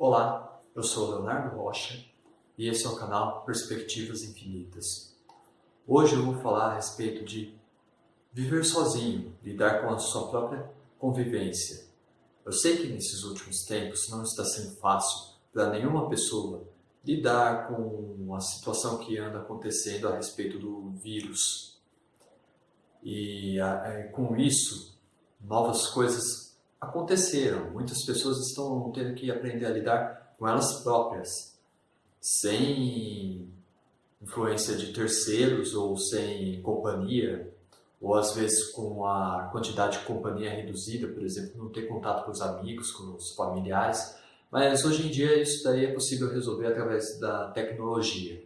Olá, eu sou Leonardo Rocha e esse é o canal Perspectivas Infinitas. Hoje eu vou falar a respeito de viver sozinho, lidar com a sua própria convivência. Eu sei que nesses últimos tempos não está sendo fácil para nenhuma pessoa lidar com a situação que anda acontecendo a respeito do vírus. E é, com isso, novas coisas aconteceram. Muitas pessoas estão tendo que aprender a lidar com elas próprias, sem influência de terceiros ou sem companhia, ou às vezes com a quantidade de companhia reduzida, por exemplo, não ter contato com os amigos, com os familiares. Mas hoje em dia isso daí é possível resolver através da tecnologia.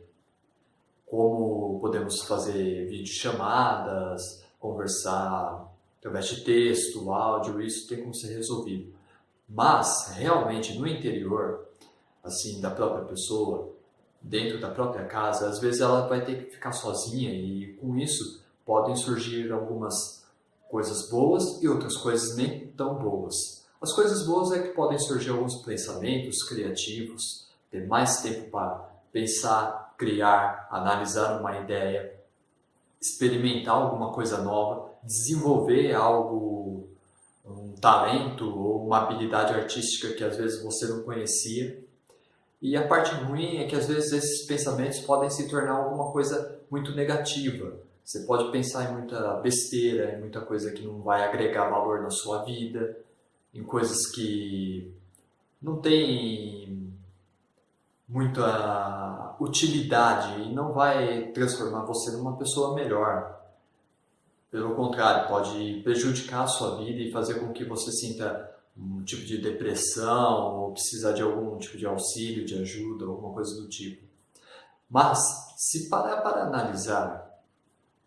Como podemos fazer videochamadas, conversar através de texto, áudio, isso tem como ser resolvido. Mas, realmente, no interior, assim, da própria pessoa, dentro da própria casa, às vezes ela vai ter que ficar sozinha e com isso podem surgir algumas coisas boas e outras coisas nem tão boas. As coisas boas é que podem surgir alguns pensamentos criativos, ter mais tempo para pensar, criar, analisar uma ideia, experimentar alguma coisa nova, desenvolver algo, um talento ou uma habilidade artística que às vezes você não conhecia. E a parte ruim é que às vezes esses pensamentos podem se tornar alguma coisa muito negativa. Você pode pensar em muita besteira, em muita coisa que não vai agregar valor na sua vida, em coisas que não tem muita utilidade e não vai transformar você numa pessoa melhor. Pelo contrário, pode prejudicar a sua vida e fazer com que você sinta um tipo de depressão ou precisar de algum tipo de auxílio, de ajuda, alguma coisa do tipo. Mas, se parar para analisar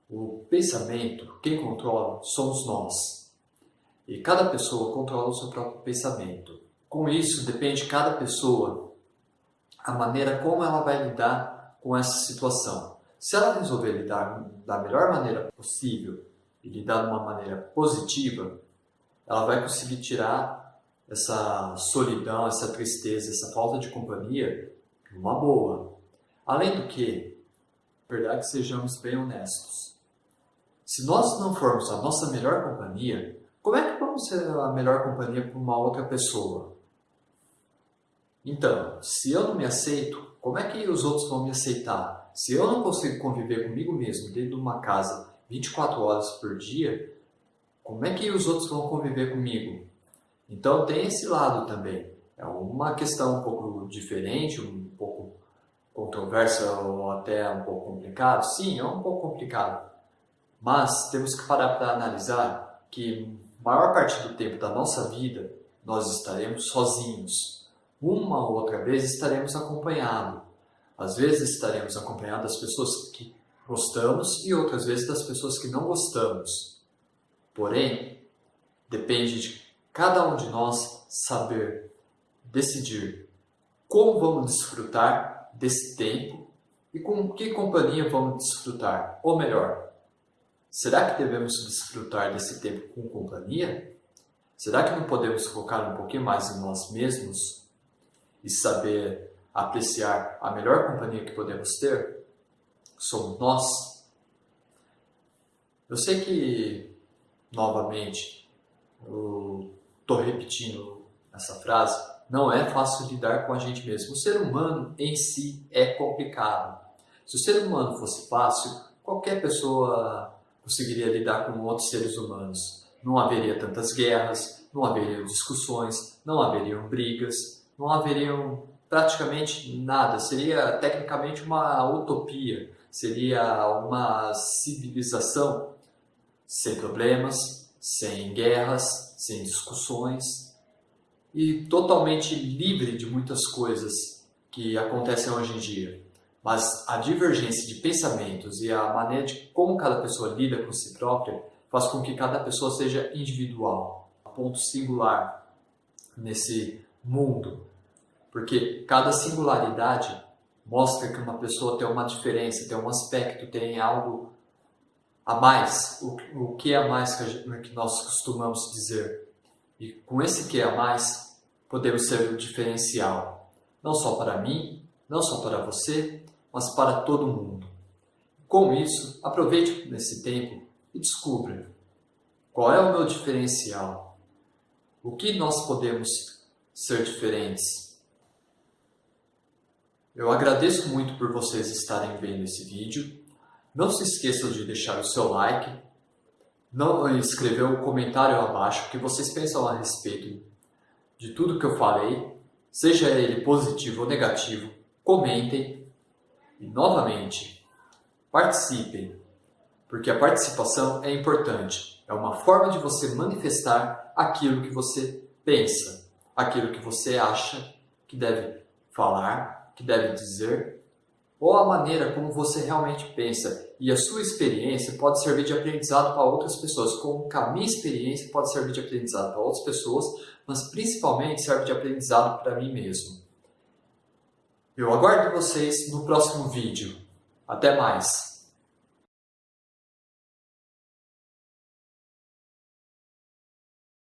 o pensamento, quem controla somos nós. E cada pessoa controla o seu próprio pensamento. Com isso, depende de cada pessoa a maneira como ela vai lidar com essa situação. Se ela resolver lidar da melhor maneira possível e lidar de uma maneira positiva, ela vai conseguir tirar essa solidão, essa tristeza, essa falta de companhia uma boa. Além do que, verdade que sejamos bem honestos. Se nós não formos a nossa melhor companhia, como é que vamos ser a melhor companhia para uma outra pessoa? Então, se eu não me aceito, como é que os outros vão me aceitar? Se eu não consigo conviver comigo mesmo dentro de uma casa 24 horas por dia, como é que os outros vão conviver comigo? Então tem esse lado também. É uma questão um pouco diferente, um pouco controversa ou até um pouco complicado. Sim, é um pouco complicado. Mas temos que parar para analisar que maior parte do tempo da nossa vida nós estaremos sozinhos. Uma ou outra vez estaremos acompanhados. Às vezes estaremos acompanhados das pessoas que gostamos e outras vezes das pessoas que não gostamos. Porém, depende de cada um de nós saber decidir como vamos desfrutar desse tempo e com que companhia vamos desfrutar. Ou melhor, será que devemos desfrutar desse tempo com companhia? Será que não podemos focar um pouquinho mais em nós mesmos e saber apreciar a melhor companhia que podemos ter? somos nós. Eu sei que, novamente, estou repetindo essa frase, não é fácil lidar com a gente mesmo. O ser humano em si é complicado. Se o ser humano fosse fácil, qualquer pessoa conseguiria lidar com outros seres humanos. Não haveria tantas guerras, não haveriam discussões, não haveriam brigas, não haveriam praticamente nada. Seria tecnicamente uma utopia seria uma civilização sem problemas, sem guerras, sem discussões e totalmente livre de muitas coisas que acontecem hoje em dia. Mas a divergência de pensamentos e a maneira de como cada pessoa lida com si própria faz com que cada pessoa seja individual, ponto singular nesse mundo. Porque cada singularidade mostra que uma pessoa tem uma diferença, tem um aspecto, tem algo a mais. O, o que é a mais que, gente, que nós costumamos dizer? E com esse que é a mais, podemos ser o diferencial, não só para mim, não só para você, mas para todo mundo. Com isso, aproveite nesse tempo e descubra qual é o meu diferencial, o que nós podemos ser diferentes. Eu agradeço muito por vocês estarem vendo esse vídeo. Não se esqueçam de deixar o seu like, não escrever um comentário abaixo o que vocês pensam a respeito de tudo que eu falei, seja ele positivo ou negativo, comentem e novamente participem, porque a participação é importante. É uma forma de você manifestar aquilo que você pensa, aquilo que você acha que deve falar, que deve dizer, ou a maneira como você realmente pensa. E a sua experiência pode servir de aprendizado para outras pessoas, como a minha experiência pode servir de aprendizado para outras pessoas, mas principalmente serve de aprendizado para mim mesmo. Eu aguardo vocês no próximo vídeo. Até mais!